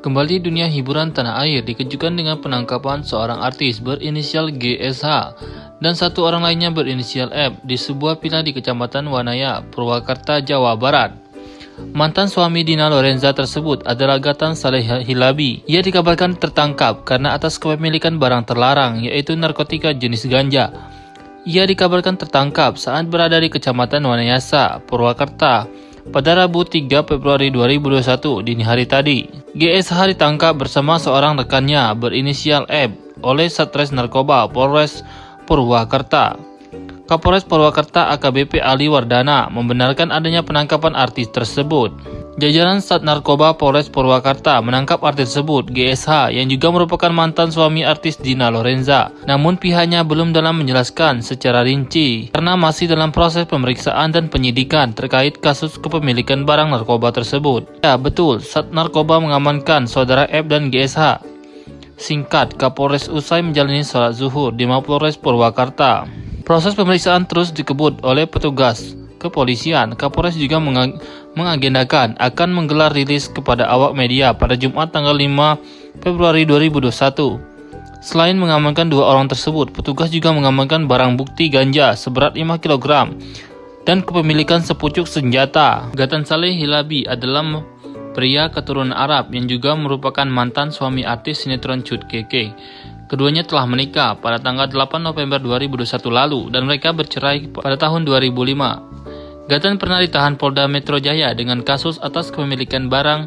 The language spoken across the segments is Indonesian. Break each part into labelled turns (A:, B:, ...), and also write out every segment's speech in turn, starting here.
A: Kembali dunia hiburan tanah air dikejutkan dengan penangkapan seorang artis berinisial GSH dan satu orang lainnya berinisial F di sebuah villa di Kecamatan Wanaya, Purwakarta, Jawa Barat. Mantan suami Dina Lorenza tersebut adalah Gatan Saleh Hilabi. Ia dikabarkan tertangkap karena atas kepemilikan barang terlarang yaitu narkotika jenis ganja. Ia dikabarkan tertangkap saat berada di Kecamatan Wanayasa, Purwakarta pada Rabu 3 Februari 2021 dini hari tadi. GSH ditangkap bersama seorang rekannya berinisial F oleh Satres Narkoba Polres Purwakarta. Kapolres Purwakarta AKBP Ali Wardana membenarkan adanya penangkapan artis tersebut. Jajaran Sat Narkoba Polres Purwakarta menangkap artis tersebut, GSH, yang juga merupakan mantan suami artis Dina Lorenza. Namun pihaknya belum dalam menjelaskan secara rinci, karena masih dalam proses pemeriksaan dan penyidikan terkait kasus kepemilikan barang narkoba tersebut. Ya betul, Sat Narkoba mengamankan saudara F dan GSH. Singkat, Kapolres usai menjalani sholat zuhur di Mapolres Purwakarta. Proses pemeriksaan terus dikebut oleh petugas kepolisian, Kapolres juga mengagendakan akan menggelar rilis kepada awak media pada Jumat tanggal 5 Februari 2021. Selain mengamankan dua orang tersebut, petugas juga mengamankan barang bukti ganja seberat 5 kg dan kepemilikan sepucuk senjata. Gatan Saleh Hilabi adalah pria keturunan Arab yang juga merupakan mantan suami artis sinetron Cut Keke. Keduanya telah menikah pada tanggal 8 November 2021 lalu dan mereka bercerai pada tahun 2005. Gatan pernah ditahan Polda Metro Jaya dengan kasus atas kepemilikan barang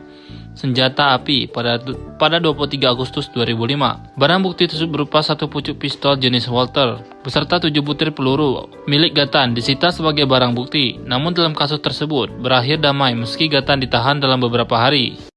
A: senjata api pada pada 23 Agustus 2005. Barang bukti tersebut berupa satu pucuk pistol jenis Walter beserta tujuh butir peluru milik Gatan disita sebagai barang bukti. Namun dalam kasus tersebut berakhir damai meski Gatan ditahan dalam beberapa hari.